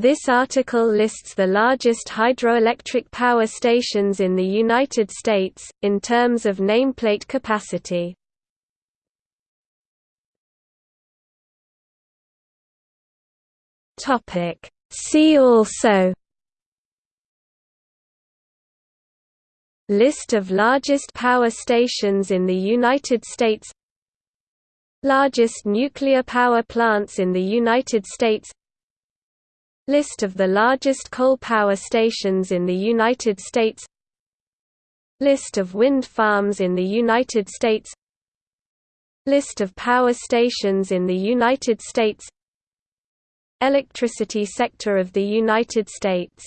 This article lists the largest hydroelectric power stations in the United States, in terms of nameplate capacity. See also List of largest power stations in the United States Largest nuclear power plants in the United States List of the largest coal power stations in the United States List of wind farms in the United States List of power stations in the United States Electricity sector of the United States